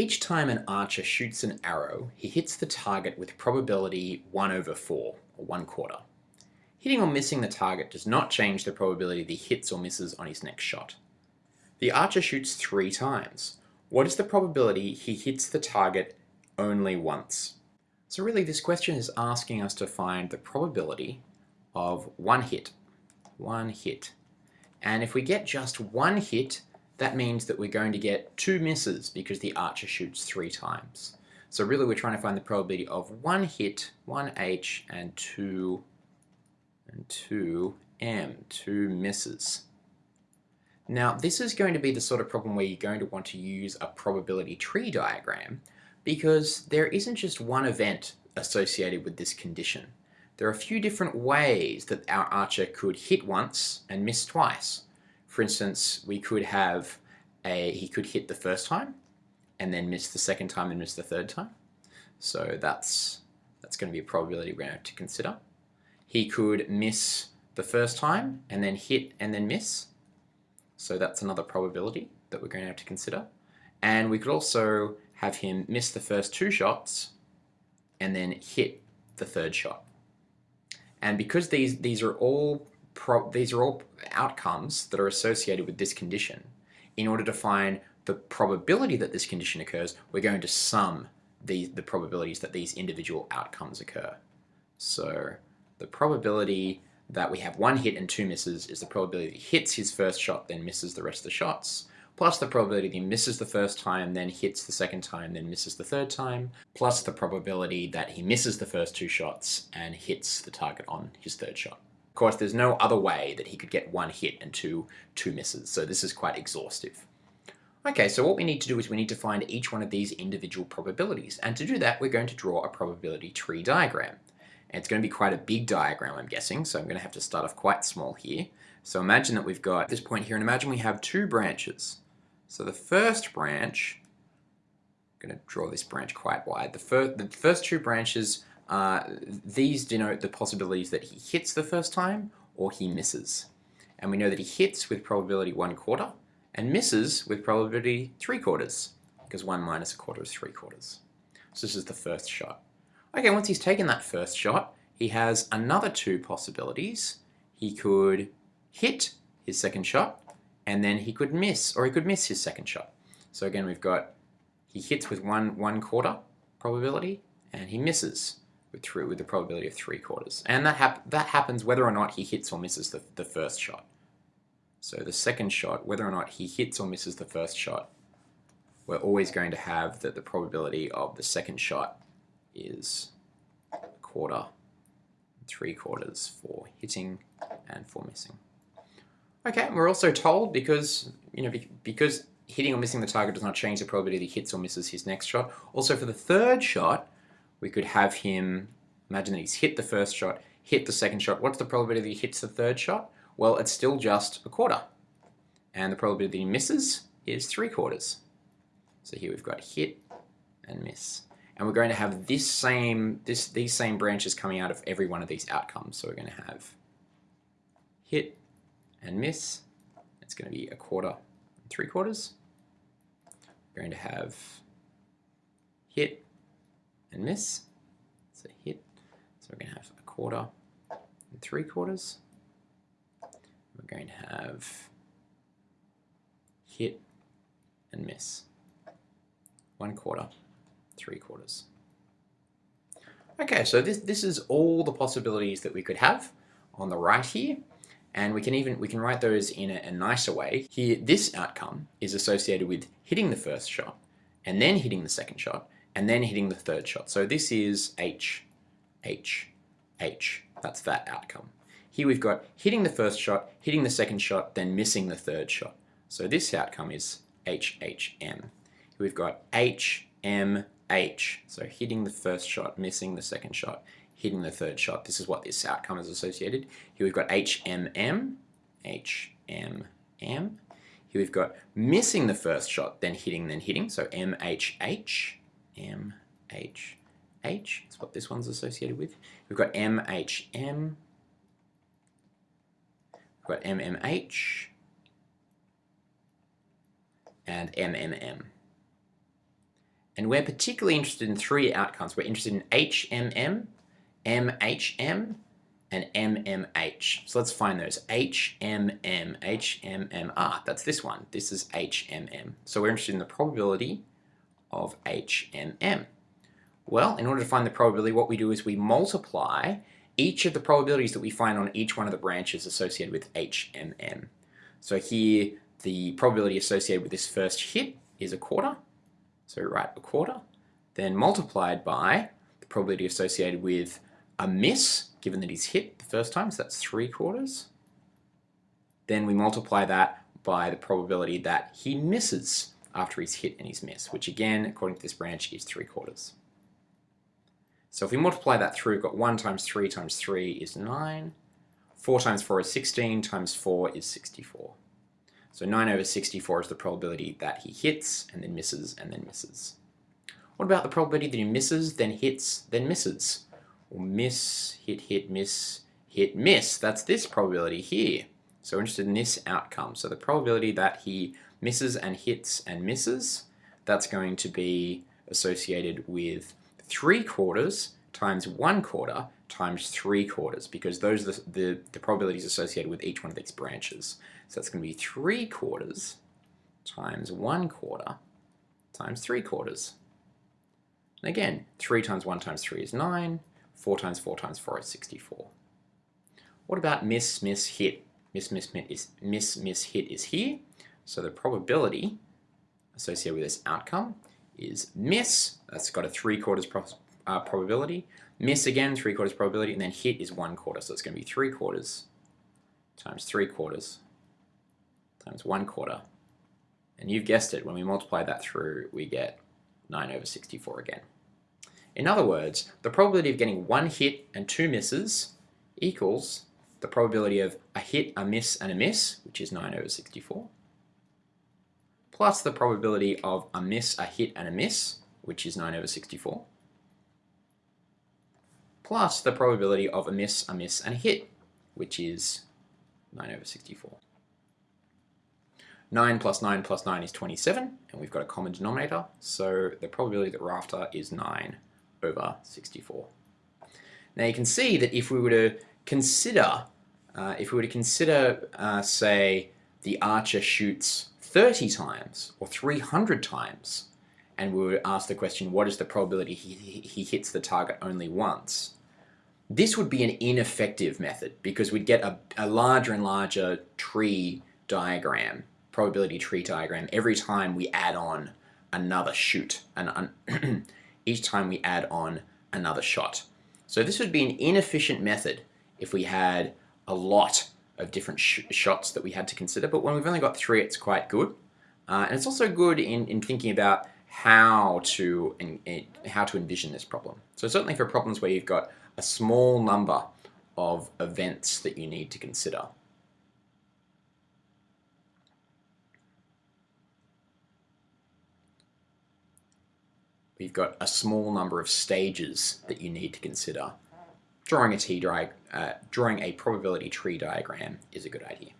Each time an archer shoots an arrow, he hits the target with probability 1 over 4, or 1 quarter. Hitting or missing the target does not change the probability that he hits or misses on his next shot. The archer shoots three times. What is the probability he hits the target only once? So really this question is asking us to find the probability of one hit. One hit. And if we get just one hit, that means that we're going to get two misses because the archer shoots three times. So really we're trying to find the probability of one hit, one H, and two, and two M, two misses. Now this is going to be the sort of problem where you're going to want to use a probability tree diagram because there isn't just one event associated with this condition. There are a few different ways that our archer could hit once and miss twice. For instance, we could have a, he could hit the first time and then miss the second time and miss the third time. So that's, that's going to be a probability we're going to have to consider. He could miss the first time and then hit and then miss. So that's another probability that we're going to have to consider. And we could also have him miss the first two shots and then hit the third shot. And because these, these are all these are all outcomes that are associated with this condition. In order to find the probability that this condition occurs, we're going to sum the, the probabilities that these individual outcomes occur. So the probability that we have one hit and two misses is the probability that he hits his first shot, then misses the rest of the shots, plus the probability that he misses the first time, then hits the second time, then misses the third time, plus the probability that he misses the first two shots and hits the target on his third shot. Course, there's no other way that he could get one hit and two, two misses, so this is quite exhaustive. Okay, so what we need to do is we need to find each one of these individual probabilities, and to do that we're going to draw a probability tree diagram. And it's going to be quite a big diagram, I'm guessing, so I'm going to have to start off quite small here. So imagine that we've got this point here, and imagine we have two branches. So the first branch, I'm going to draw this branch quite wide. The, fir the first two branches uh, these denote the possibilities that he hits the first time or he misses. And we know that he hits with probability 1 quarter and misses with probability 3 quarters because 1 minus a quarter is 3 quarters. So this is the first shot. Okay, once he's taken that first shot, he has another two possibilities. He could hit his second shot and then he could miss or he could miss his second shot. So again, we've got he hits with one, one quarter probability and he misses with, with the probability of three quarters. And that, hap that happens whether or not he hits or misses the, the first shot. So the second shot, whether or not he hits or misses the first shot, we're always going to have that the probability of the second shot is a quarter, three quarters for hitting and for missing. Okay, we're also told because, you know, because hitting or missing the target does not change the probability that he hits or misses his next shot. Also for the third shot, we could have him, imagine that he's hit the first shot, hit the second shot. What's the probability that he hits the third shot? Well, it's still just a quarter. And the probability that he misses is three quarters. So here we've got hit and miss. And we're going to have this same, this, these same branches coming out of every one of these outcomes. So we're going to have hit and miss. It's going to be a quarter and three quarters. We're going to have hit and miss. So hit. So we're going to have a quarter and three quarters. We're going to have hit and miss. One quarter, three quarters. Okay, so this, this is all the possibilities that we could have on the right here. And we can even, we can write those in a, a nicer way. Here, this outcome is associated with hitting the first shot and then hitting the second shot and then hitting the third shot. So this is H, H, H. That's that outcome. Here we've got hitting the first shot, hitting the second shot, then missing the third shot. So this outcome is H, H, M. We've got H, M, H. So hitting the first shot, missing the second shot, hitting the third shot. This is what this outcome is associated. Here we've got H, M, M, H, M, M. Here we've got missing the first shot, then hitting, then hitting. So M, H, H. M, H, H is what this one's associated with. We've got M, H, M. We've got M, M, H. And M, M, M. And we're particularly interested in three outcomes. We're interested in HMM, MHM, and MMH. So let's find those. HMM, HMMR. That's this one. This is HMM. So we're interested in the probability of HMM. Well, in order to find the probability, what we do is we multiply each of the probabilities that we find on each one of the branches associated with HMM. So here, the probability associated with this first hit is a quarter. So write a quarter, then multiplied by the probability associated with a miss, given that he's hit the first time, so that's three quarters. Then we multiply that by the probability that he misses after he's hit and he's missed, which again, according to this branch, is three quarters. So if we multiply that through, we've got 1 times 3 times 3 is 9. 4 times 4 is 16, times 4 is 64. So 9 over 64 is the probability that he hits and then misses and then misses. What about the probability that he misses, then hits, then misses? Well, miss, hit, hit, miss, hit, miss. That's this probability here. So we're interested in this outcome. So the probability that he misses and hits and misses, that's going to be associated with 3 quarters times 1 quarter times 3 quarters because those are the, the, the, probabilities associated with each one of these branches. So that's going to be 3 quarters times 1 quarter times 3 quarters. And again, 3 times 1 times 3 is 9, 4 times 4 times 4 is 64. What about miss, miss, hit? Miss, miss, miss, miss, miss, hit is here. So the probability associated with this outcome is miss. That's got a three quarters pro uh, probability. Miss again, three quarters probability, and then hit is one quarter. So it's going to be three quarters times three quarters times one quarter. And you've guessed it, when we multiply that through, we get 9 over 64 again. In other words, the probability of getting one hit and two misses equals the probability of a hit, a miss, and a miss, which is 9 over 64, plus the probability of a miss, a hit, and a miss, which is 9 over 64, plus the probability of a miss, a miss, and a hit, which is 9 over 64. 9 plus 9 plus 9 is 27, and we've got a common denominator, so the probability that we're after is 9 over 64. Now you can see that if we were to consider, uh, if we were to consider, uh, say, the archer shoots 30 times or 300 times and we would ask the question, what is the probability he, he hits the target only once? This would be an ineffective method because we'd get a, a larger and larger tree diagram, probability tree diagram, every time we add on another shoot, and each time we add on another shot. So this would be an inefficient method if we had a lot of different sh shots that we had to consider, but when we've only got three, it's quite good. Uh, and it's also good in, in thinking about how to, in, in, how to envision this problem. So certainly for problems where you've got a small number of events that you need to consider. We've got a small number of stages that you need to consider drawing a, T uh, drawing a probability tree diagram is a good idea.